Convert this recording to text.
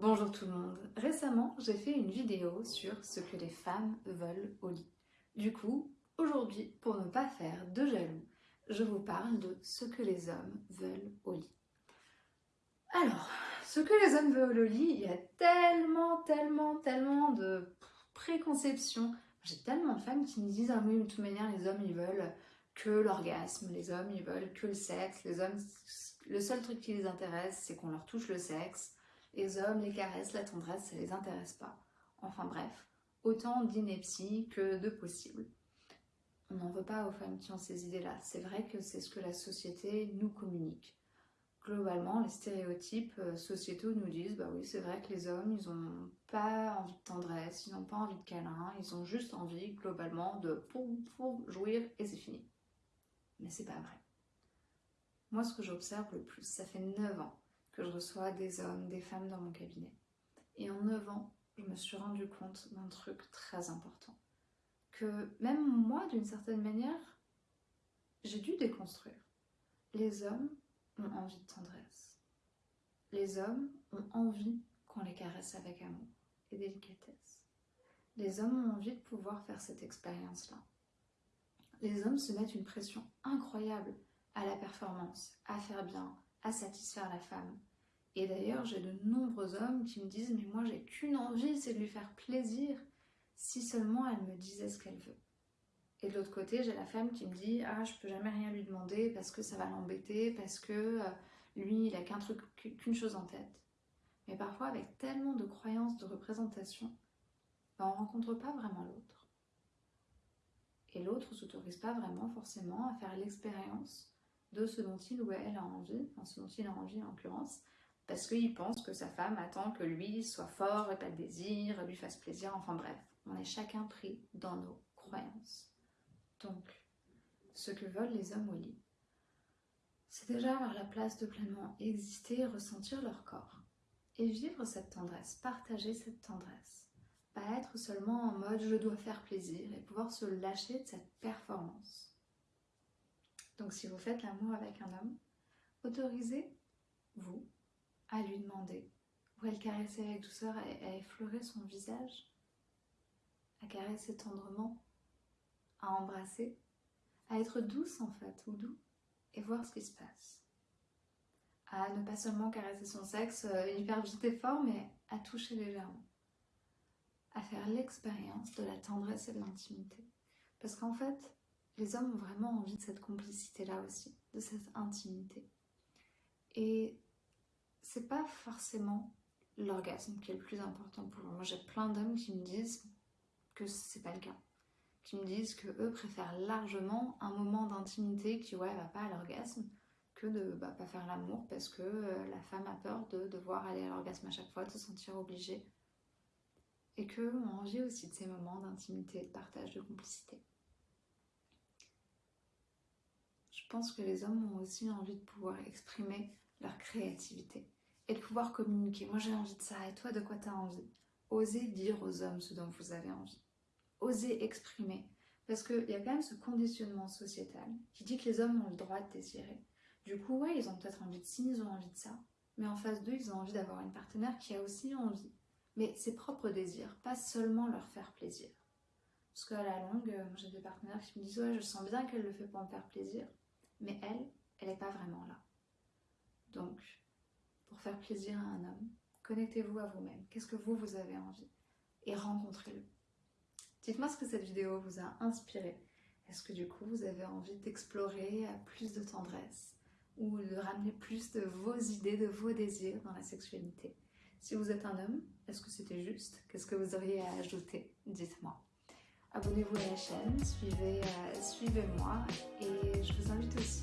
Bonjour tout le monde. Récemment, j'ai fait une vidéo sur ce que les femmes veulent au lit. Du coup, aujourd'hui, pour ne pas faire de jaloux, je vous parle de ce que les hommes veulent au lit. Alors, ce que les hommes veulent au lit, il y a tellement, tellement, tellement de préconceptions. J'ai tellement de femmes qui me disent « Ah oui, de toute manière, les hommes, ils veulent que l'orgasme, les hommes, ils veulent que le sexe, les hommes, le seul truc qui les intéresse, c'est qu'on leur touche le sexe, les hommes, les caresses, la tendresse, ça les intéresse pas. Enfin bref, autant d'inepties que de possibles. On n'en veut pas aux femmes qui ont ces idées-là. C'est vrai que c'est ce que la société nous communique. Globalement, les stéréotypes euh, sociétaux nous disent bah oui, c'est vrai que les hommes, ils n'ont pas envie de tendresse, ils n'ont pas envie de câlin, ils ont juste envie, globalement, de jouir et c'est fini. Mais c'est pas vrai. Moi, ce que j'observe le plus, ça fait 9 ans que je reçois des hommes, des femmes dans mon cabinet. Et en 9 ans, je me suis rendu compte d'un truc très important. Que même moi, d'une certaine manière, j'ai dû déconstruire. Les hommes ont envie de tendresse. Les hommes ont envie qu'on les caresse avec amour et délicatesse. Les hommes ont envie de pouvoir faire cette expérience-là. Les hommes se mettent une pression incroyable à la performance, à faire bien, à satisfaire la femme. Et d'ailleurs, j'ai de nombreux hommes qui me disent « mais moi j'ai qu'une envie, c'est de lui faire plaisir, si seulement elle me disait ce qu'elle veut ». Et de l'autre côté, j'ai la femme qui me dit « ah, je peux jamais rien lui demander parce que ça va l'embêter, parce que euh, lui, il a qu'un truc, qu'une chose en tête ». Mais parfois, avec tellement de croyances, de représentations, ben, on ne rencontre pas vraiment l'autre. Et l'autre ne s'autorise pas vraiment forcément à faire l'expérience de ce dont il ou elle a envie, enfin ce dont il a envie en l'occurrence, parce qu'il pense que sa femme attend que lui soit fort, et pas de désir, lui fasse plaisir, enfin bref, on est chacun pris dans nos croyances. Donc, ce que veulent les hommes au lit, c'est déjà avoir la place de pleinement exister et ressentir leur corps, et vivre cette tendresse, partager cette tendresse, pas être seulement en mode je dois faire plaisir et pouvoir se lâcher de cette performance. Donc si vous faites l'amour avec un homme, autorisez-vous à lui demander, ou à le caresser avec douceur, à, effleurer son visage, à caresser tendrement, à embrasser, à être douce en fait, ou doux, et voir ce qui se passe. À ne pas seulement caresser son sexe euh, hyper vite et fort, mais à toucher légèrement. À faire l'expérience de la tendresse et de l'intimité. Parce qu'en fait, les hommes ont vraiment envie de cette complicité-là aussi, de cette intimité. Et c'est pas forcément l'orgasme qui est le plus important pour. Moi, j'ai plein d'hommes qui me disent que c'est pas le cas. Qui me disent que eux préfèrent largement un moment d'intimité qui, ouais, va pas à l'orgasme, que de bah, pas faire l'amour parce que euh, la femme a peur de devoir aller à l'orgasme à chaque fois, de se sentir obligée. Et qu'eux ont envie aussi de ces moments d'intimité, de partage, de complicité. je pense que les hommes ont aussi envie de pouvoir exprimer leur créativité et de pouvoir communiquer. Moi j'ai envie de ça et toi de quoi tu as envie? Osez dire aux hommes ce dont vous avez envie. Osez exprimer. Parce qu'il y a quand même ce conditionnement sociétal qui dit que les hommes ont le droit de désirer. Du coup, ouais, ils ont peut-être envie de ci, ils ont envie de ça. Mais en face d'eux, ils ont envie d'avoir une partenaire qui a aussi envie. Mais ses propres désirs, pas seulement leur faire plaisir. Parce qu'à la longue, euh, j'ai des partenaires qui me disent « Ouais, je sens bien qu'elle le fait pour me faire plaisir. » mais elle, elle n'est pas vraiment là. Donc, pour faire plaisir à un homme, connectez-vous à vous-même. Qu'est-ce que vous, vous avez envie Et rencontrez-le. Dites-moi ce que cette vidéo vous a inspiré. Est-ce que du coup, vous avez envie d'explorer plus de tendresse ou de ramener plus de vos idées, de vos désirs dans la sexualité? Si vous êtes un homme, est-ce que c'était juste? Qu'est-ce que vous auriez à ajouter? Dites-moi. Abonnez-vous à la chaîne, euh, suivez-moi et je vous invite aussi